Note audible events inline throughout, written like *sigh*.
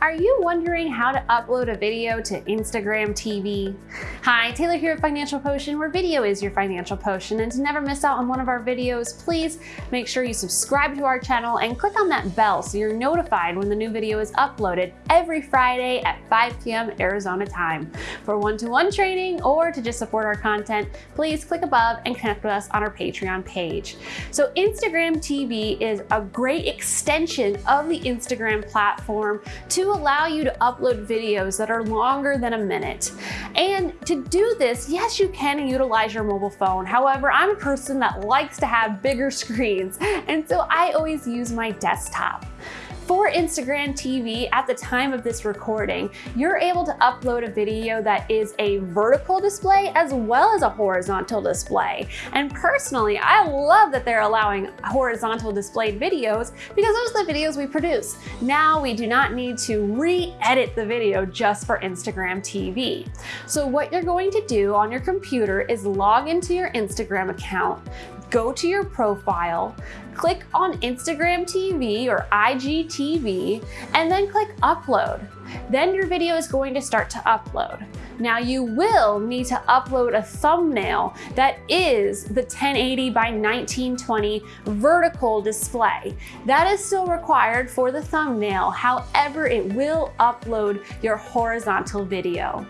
Are you wondering how to upload a video to Instagram TV? Hi, Taylor here at Financial Potion, where video is your financial potion. And to never miss out on one of our videos, please make sure you subscribe to our channel and click on that bell so you're notified when the new video is uploaded every Friday at 5 p.m. Arizona time. For one-to-one -one training or to just support our content, please click above and connect with us on our Patreon page. So Instagram TV is a great extension of the Instagram platform to allow you to upload videos that are longer than a minute. And to do this, yes, you can utilize your mobile phone. However, I'm a person that likes to have bigger *laughs* screens, and so I always use my desktop. For Instagram TV, at the time of this recording, you're able to upload a video that is a vertical display as well as a horizontal display. And personally, I love that they're allowing horizontal displayed videos because those are the videos we produce. Now we do not need to re-edit the video just for Instagram TV. So what you're going to do on your computer is log into your Instagram account, go to your profile, click on Instagram TV or IGTV, and then click upload. Then your video is going to start to upload. Now you will need to upload a thumbnail that is the 1080 by 1920 vertical display. That is still required for the thumbnail, however it will upload your horizontal video.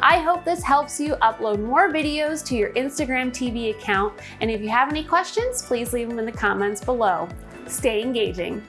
I hope this helps you upload more videos to your Instagram TV account. And if you have any questions, please leave them in the comments below. Stay engaging.